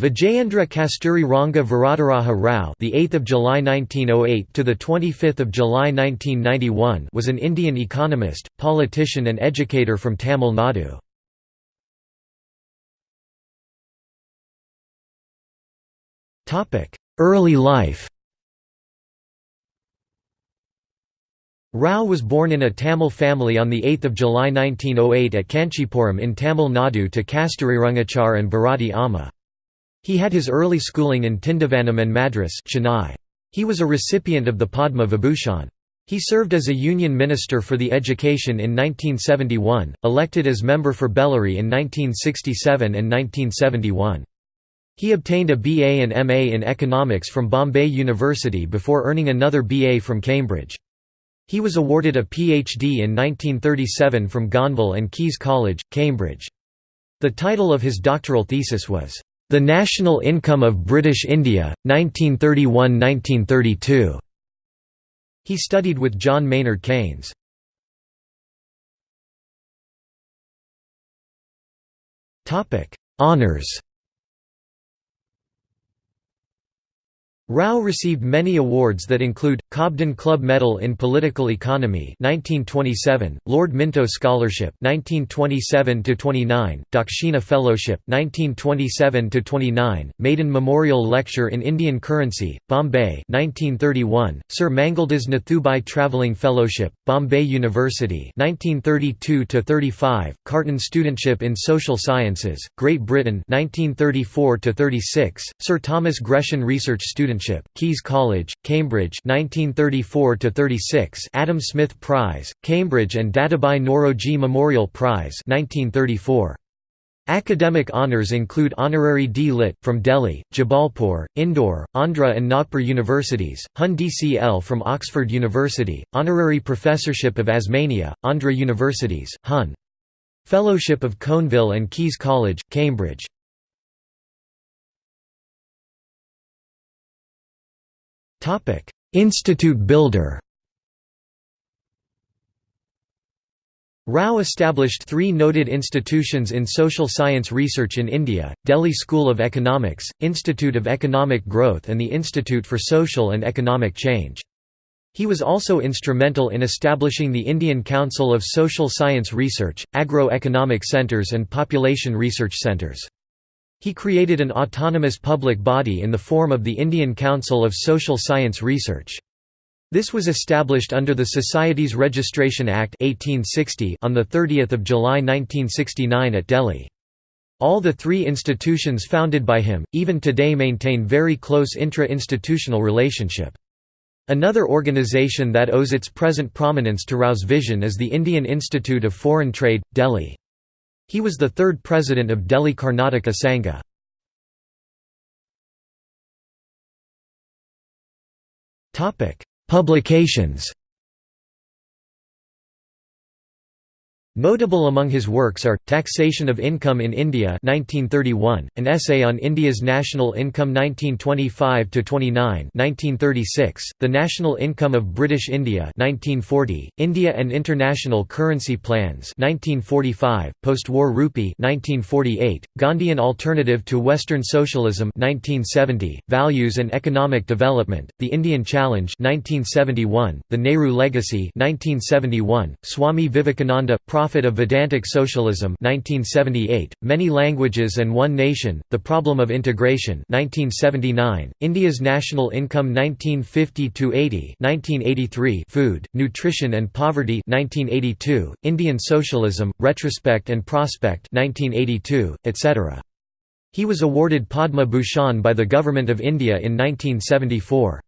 Vijayendra Kasturi Ranga Varadaraja Rao, the 8th of July 1908 to the 25th of July 1991, was an Indian economist, politician and educator from Tamil Nadu. Topic: Early life. Rao was born in a Tamil family on 8 July 1908 at Kanchipuram in Tamil Nadu to Kasturi Kasturirangachar and Bharati Amma. He had his early schooling in Tindivanam and Madras Chennai. He was a recipient of the Padma Vibhushan. He served as a union minister for the education in 1971, elected as member for Bellary in 1967 and 1971. He obtained a BA and MA in economics from Bombay University before earning another BA from Cambridge. He was awarded a PhD in 1937 from Gonville and Caius College, Cambridge. The title of his doctoral thesis was, the National Income of British India, 1931–1932. He studied with John Maynard Keynes. Honours Rao received many awards that include, Cobden Club Medal in Political Economy 1927, Lord Minto Scholarship 1927–29, Dakshina Fellowship 1927–29, Maiden Memorial Lecture in Indian Currency, Bombay 1931, Sir Mangaldas Nathubai Travelling Fellowship, Bombay University 1932–35, Carton Studentship in Social Sciences, Great Britain 1934–36, Sir Thomas Gresham Research Studentship, Caius College, Cambridge 1934–36 Adam Smith Prize, Cambridge and Dadabhai Naoroji Memorial Prize 1934. Academic honours include Honorary D. Lit. from Delhi, Jabalpur, Indore, Andhra and Nagpur universities, Hun DCL from Oxford University, Honorary Professorship of Osmania, Andhra Universities, Hun. Fellowship of Gonville and Caius College, Cambridge. Institute builder Rao established three noted institutions in social science research in India, Delhi School of Economics, Institute of Economic Growth and the Institute for Social and Economic Change. He was also instrumental in establishing the Indian Council of Social Science Research, Agro-Economic Centres and Population Research Centres. He created an autonomous public body in the form of the Indian Council of Social Science Research. This was established under the Societies Registration Act 1860 on 30 July 1969 at Delhi. All the three institutions founded by him, even today maintain very close intra-institutional relationship. Another organization that owes its present prominence to Rao's vision is the Indian Institute of Foreign Trade, Delhi. He was the third president of Delhi Karnataka Sangha. Publications Notable among his works are, Taxation of Income in India 1931, an essay on India's national income 1925–29 1936, The National Income of British India 1940, India and International Currency Plans 1945, Post-War Rupee 1948, Gandhian Alternative to Western Socialism 1970, Values and Economic Development, The Indian Challenge 1971, The Nehru Legacy 1971, Swami Vivekananda, Prophet of Vedantic Socialism 1978, Many Languages and One Nation, The Problem of Integration 1979, India's National Income 1950–80 1983, Food, Nutrition and Poverty 1982, Indian Socialism, Retrospect and Prospect 1982, etc. He was awarded Padma Bhushan by the Government of India in 1974.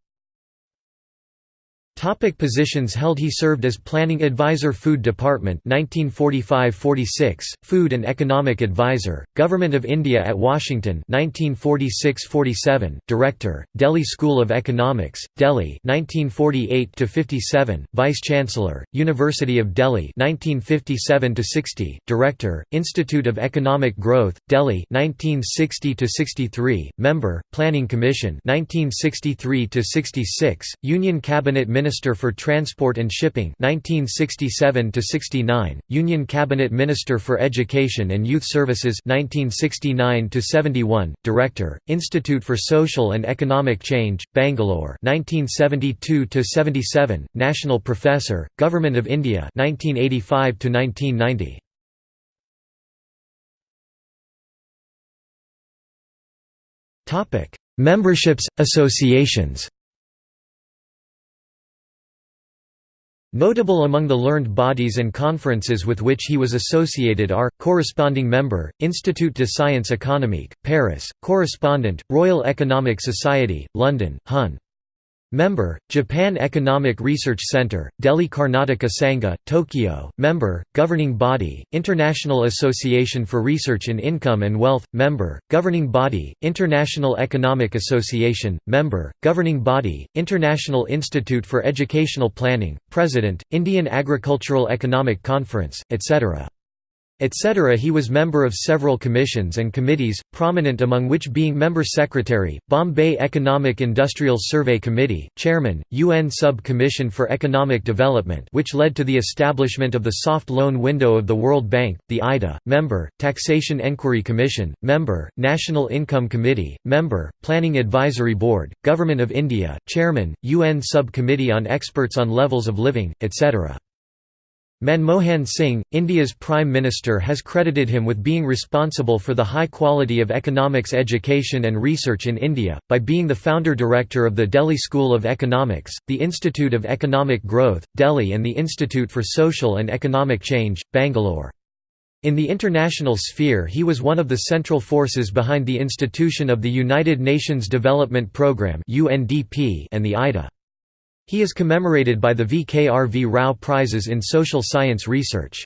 Topic positions held He served as Planning Advisor Food Department 1945–46, Food and Economic Advisor, Government of India at Washington 1946–47, Director, Delhi School of Economics, Delhi 1948–57, Vice-Chancellor, University of Delhi 1957–60, Director, Institute of Economic Growth, Delhi 1960–63, Member, Planning Commission 1963–66, Union Cabinet Minister Minister for Transport and Shipping 1967 69, Union Cabinet Minister for Education and Youth Services 1969 71, Director, Institute for Social and Economic Change, Bangalore 1972 77, National Professor, Government of India 1985 1990. Topic: Memberships, associations. Notable among the learned bodies and conferences with which he was associated are, corresponding member, Institut de Sciences Économiques, Paris, correspondent, Royal Economic Society, London, Hun. Member, Japan Economic Research Center, Delhi Karnataka Sangha, Tokyo. Member, Governing Body, International Association for Research in Income and Wealth. Member, Governing Body, International Economic Association. Member, Governing Body, International Institute for Educational Planning President, Indian Agricultural Economic Conference, etc etc. He was member of several commissions and committees, prominent among which being Member Secretary, Bombay Economic Industrial Survey Committee, Chairman, UN Sub-Commission for Economic Development which led to the establishment of the Soft Loan Window of the World Bank, the IDA, Member, Taxation Enquiry Commission, Member, National Income Committee, Member, Planning Advisory Board, Government of India, Chairman, UN Sub-Committee on Experts on Levels of Living, etc. Manmohan Singh, India's Prime Minister has credited him with being responsible for the high quality of economics education and research in India, by being the founder-director of the Delhi School of Economics, the Institute of Economic Growth, Delhi and the Institute for Social and Economic Change, Bangalore. In the international sphere he was one of the central forces behind the institution of the United Nations Development Programme and the IDA. He is commemorated by the V. K. R. V. Rao Prizes in Social Science Research.